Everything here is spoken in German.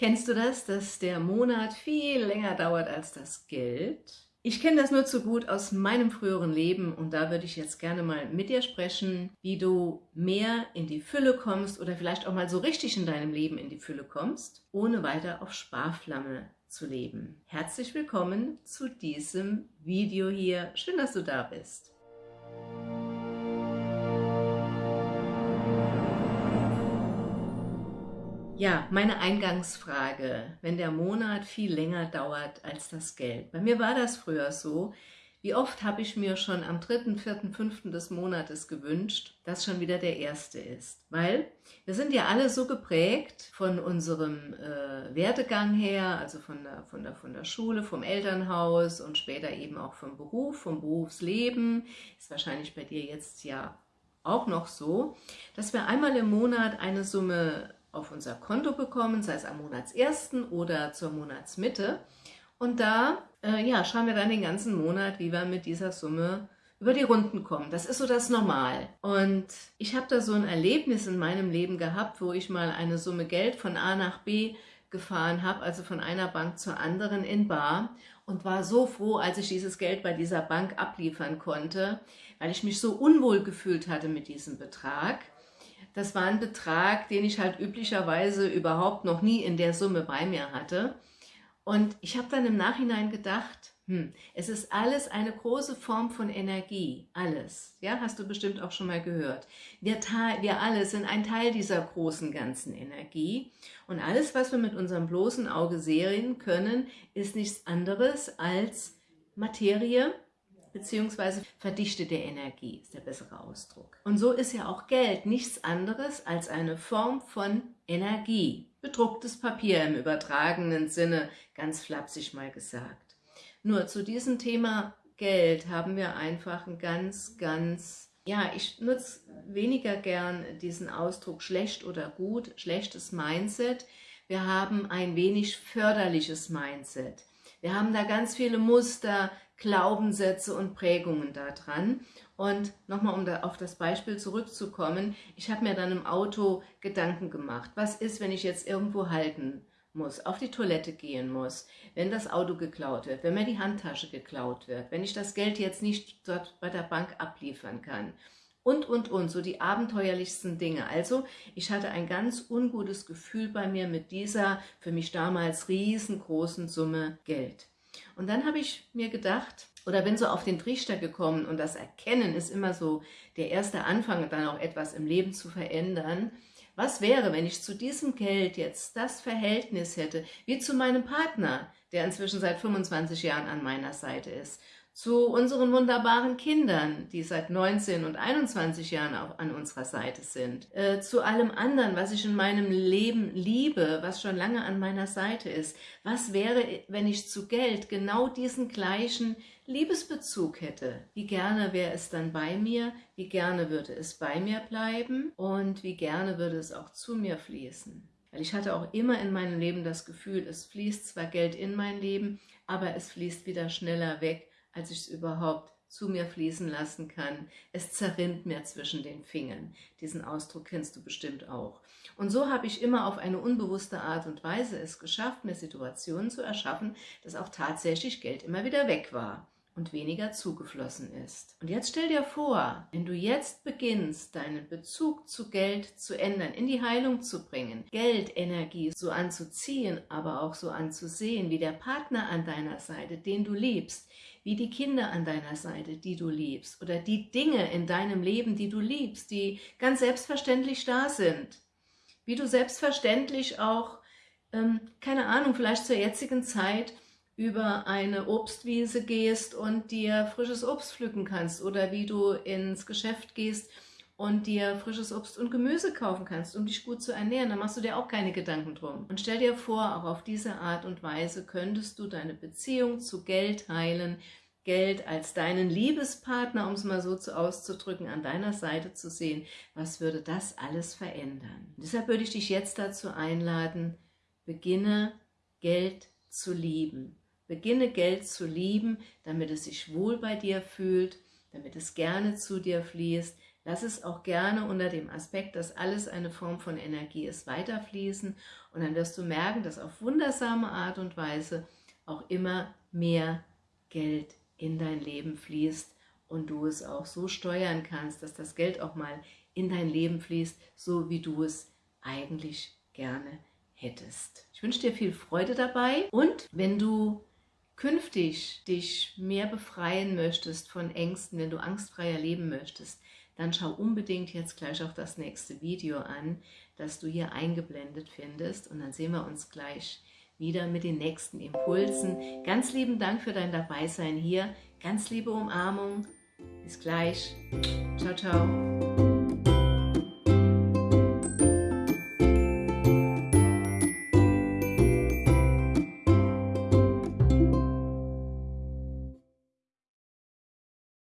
Kennst du das, dass der Monat viel länger dauert als das Geld? Ich kenne das nur zu gut aus meinem früheren Leben und da würde ich jetzt gerne mal mit dir sprechen, wie du mehr in die Fülle kommst oder vielleicht auch mal so richtig in deinem Leben in die Fülle kommst, ohne weiter auf Sparflamme zu leben. Herzlich willkommen zu diesem Video hier. Schön, dass du da bist. Ja, meine Eingangsfrage, wenn der Monat viel länger dauert als das Geld. Bei mir war das früher so. Wie oft habe ich mir schon am 3., 4., 5. des Monates gewünscht, dass schon wieder der erste ist. Weil wir sind ja alle so geprägt von unserem äh, Werdegang her, also von der, von, der, von der Schule, vom Elternhaus und später eben auch vom Beruf, vom Berufsleben. Ist wahrscheinlich bei dir jetzt ja auch noch so, dass wir einmal im Monat eine Summe auf unser Konto bekommen, sei es am Monatsersten oder zur Monatsmitte. Und da äh, ja, schauen wir dann den ganzen Monat, wie wir mit dieser Summe über die Runden kommen. Das ist so das Normal. Und ich habe da so ein Erlebnis in meinem Leben gehabt, wo ich mal eine Summe Geld von A nach B gefahren habe, also von einer Bank zur anderen in Bar und war so froh, als ich dieses Geld bei dieser Bank abliefern konnte, weil ich mich so unwohl gefühlt hatte mit diesem Betrag. Das war ein Betrag, den ich halt üblicherweise überhaupt noch nie in der Summe bei mir hatte. Und ich habe dann im Nachhinein gedacht, hm, es ist alles eine große Form von Energie, alles. Ja, hast du bestimmt auch schon mal gehört. Wir, wir alle sind ein Teil dieser großen ganzen Energie und alles, was wir mit unserem bloßen Auge sehen können, ist nichts anderes als Materie, beziehungsweise verdichtete Energie ist der bessere Ausdruck. Und so ist ja auch Geld nichts anderes als eine Form von Energie. Bedrucktes Papier im übertragenen Sinne, ganz flapsig mal gesagt. Nur zu diesem Thema Geld haben wir einfach ein ganz, ganz, ja, ich nutze weniger gern diesen Ausdruck schlecht oder gut, schlechtes Mindset. Wir haben ein wenig förderliches Mindset. Wir haben da ganz viele Muster, Glaubenssätze und Prägungen daran. Und nochmal, um da auf das Beispiel zurückzukommen, ich habe mir dann im Auto Gedanken gemacht. Was ist, wenn ich jetzt irgendwo halten muss, auf die Toilette gehen muss, wenn das Auto geklaut wird, wenn mir die Handtasche geklaut wird, wenn ich das Geld jetzt nicht dort bei der Bank abliefern kann und, und, und, so die abenteuerlichsten Dinge. Also ich hatte ein ganz ungutes Gefühl bei mir mit dieser für mich damals riesengroßen Summe Geld. Und dann habe ich mir gedacht, oder bin so auf den Trichter gekommen und das Erkennen ist immer so der erste Anfang, dann auch etwas im Leben zu verändern. Was wäre, wenn ich zu diesem Geld jetzt das Verhältnis hätte, wie zu meinem Partner, der inzwischen seit 25 Jahren an meiner Seite ist zu unseren wunderbaren Kindern, die seit 19 und 21 Jahren auch an unserer Seite sind, äh, zu allem anderen, was ich in meinem Leben liebe, was schon lange an meiner Seite ist. Was wäre, wenn ich zu Geld genau diesen gleichen Liebesbezug hätte? Wie gerne wäre es dann bei mir? Wie gerne würde es bei mir bleiben? Und wie gerne würde es auch zu mir fließen? Weil ich hatte auch immer in meinem Leben das Gefühl, es fließt zwar Geld in mein Leben, aber es fließt wieder schneller weg, als ich es überhaupt zu mir fließen lassen kann. Es zerrinnt mir zwischen den Fingern. Diesen Ausdruck kennst du bestimmt auch. Und so habe ich immer auf eine unbewusste Art und Weise es geschafft, mir Situationen zu erschaffen, dass auch tatsächlich Geld immer wieder weg war und weniger zugeflossen ist. Und jetzt stell dir vor, wenn du jetzt beginnst, deinen Bezug zu Geld zu ändern, in die Heilung zu bringen, Geldenergie so anzuziehen, aber auch so anzusehen, wie der Partner an deiner Seite, den du liebst, wie die Kinder an deiner Seite, die du liebst, oder die Dinge in deinem Leben, die du liebst, die ganz selbstverständlich da sind. Wie du selbstverständlich auch, ähm, keine Ahnung, vielleicht zur jetzigen Zeit über eine Obstwiese gehst und dir frisches Obst pflücken kannst oder wie du ins Geschäft gehst und dir frisches Obst und Gemüse kaufen kannst, um dich gut zu ernähren, dann machst du dir auch keine Gedanken drum. Und stell dir vor, auch auf diese Art und Weise könntest du deine Beziehung zu Geld heilen, Geld als deinen Liebespartner, um es mal so zu auszudrücken, an deiner Seite zu sehen. Was würde das alles verändern? Und deshalb würde ich dich jetzt dazu einladen, beginne Geld zu lieben. Beginne Geld zu lieben, damit es sich wohl bei dir fühlt, damit es gerne zu dir fließt, Lass es auch gerne unter dem Aspekt, dass alles eine Form von Energie ist, weiterfließen und dann wirst du merken, dass auf wundersame Art und Weise auch immer mehr Geld in dein Leben fließt und du es auch so steuern kannst, dass das Geld auch mal in dein Leben fließt, so wie du es eigentlich gerne hättest. Ich wünsche dir viel Freude dabei und wenn du künftig dich mehr befreien möchtest von Ängsten, wenn du angstfreier leben möchtest, dann schau unbedingt jetzt gleich auch das nächste Video an, das du hier eingeblendet findest und dann sehen wir uns gleich wieder mit den nächsten Impulsen. Ganz lieben Dank für dein Dabeisein hier, ganz liebe Umarmung, bis gleich, ciao, ciao.